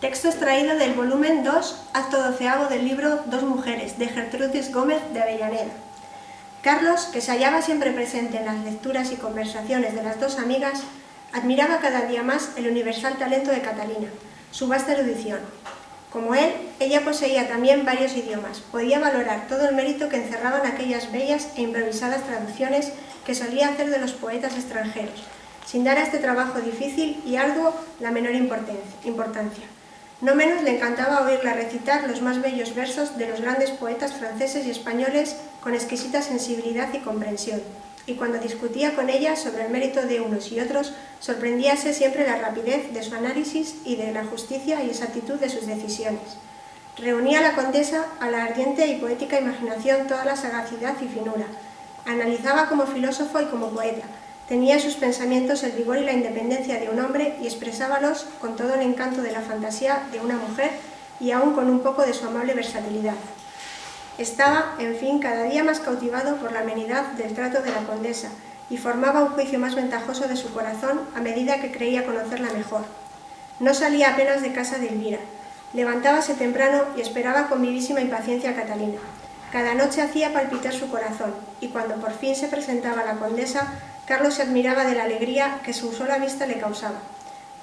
Texto extraído del volumen 2, acto doceavo del libro Dos mujeres, de Gertrudis Gómez de Avellaneda. Carlos, que se hallaba siempre presente en las lecturas y conversaciones de las dos amigas, admiraba cada día más el universal talento de Catalina, su vasta erudición. Como él, ella poseía también varios idiomas, podía valorar todo el mérito que encerraban aquellas bellas e improvisadas traducciones que solía hacer de los poetas extranjeros, sin dar a este trabajo difícil y arduo la menor importancia. No menos le encantaba oírla recitar los más bellos versos de los grandes poetas franceses y españoles con exquisita sensibilidad y comprensión, y cuando discutía con ella sobre el mérito de unos y otros, sorprendíase siempre la rapidez de su análisis y de la justicia y exactitud de sus decisiones. Reunía a la condesa a la ardiente y poética imaginación toda la sagacidad y finura. Analizaba como filósofo y como poeta, Tenía sus pensamientos el vigor y la independencia de un hombre y expresábalos con todo el encanto de la fantasía de una mujer y aún con un poco de su amable versatilidad. Estaba, en fin, cada día más cautivado por la amenidad del trato de la condesa y formaba un juicio más ventajoso de su corazón a medida que creía conocerla mejor. No salía apenas de casa de Elvira. Levantábase temprano y esperaba con vivísima impaciencia a Catalina. Cada noche hacía palpitar su corazón, y cuando por fin se presentaba la condesa, Carlos se admiraba de la alegría que su sola vista le causaba.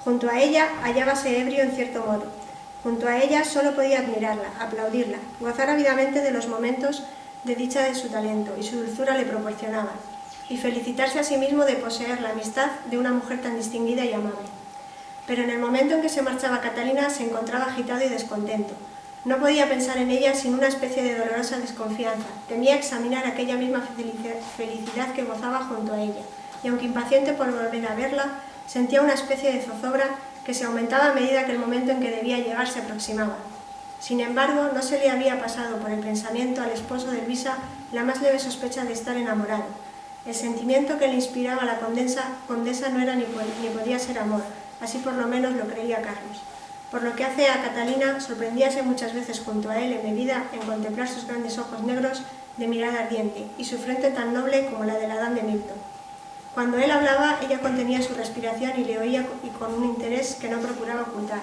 Junto a ella hallábase ebrio en cierto modo. Junto a ella solo podía admirarla, aplaudirla, gozar ávidamente de los momentos de dicha de su talento y su dulzura le proporcionaban, y felicitarse a sí mismo de poseer la amistad de una mujer tan distinguida y amable. Pero en el momento en que se marchaba Catalina se encontraba agitado y descontento, no podía pensar en ella sin una especie de dolorosa desconfianza. Temía examinar aquella misma felicidad que gozaba junto a ella, y aunque impaciente por volver a verla, sentía una especie de zozobra que se aumentaba a medida que el momento en que debía llegar se aproximaba. Sin embargo, no se le había pasado por el pensamiento al esposo de Luisa la más leve sospecha de estar enamorado. El sentimiento que le inspiraba la condesa, no era ni podía ser amor, así por lo menos lo creía Carlos. Por lo que hace a Catalina, sorprendíase muchas veces junto a él en vida en contemplar sus grandes ojos negros de mirada ardiente y su frente tan noble como la de la Adán de Milton. Cuando él hablaba, ella contenía su respiración y le oía y con un interés que no procuraba ocultar.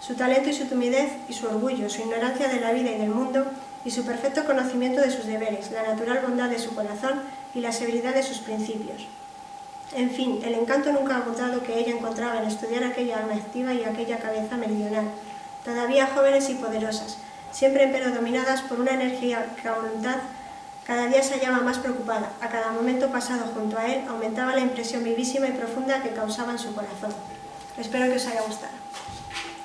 Su talento y su timidez y su orgullo, su ignorancia de la vida y del mundo y su perfecto conocimiento de sus deberes, la natural bondad de su corazón y la severidad de sus principios. En fin, el encanto nunca agotado que ella encontraba en estudiar aquella alma activa y aquella cabeza meridional, todavía jóvenes y poderosas, siempre pero dominadas por una energía que a voluntad cada día se hallaba más preocupada, a cada momento pasado junto a él aumentaba la impresión vivísima y profunda que causaba en su corazón. Espero que os haya gustado.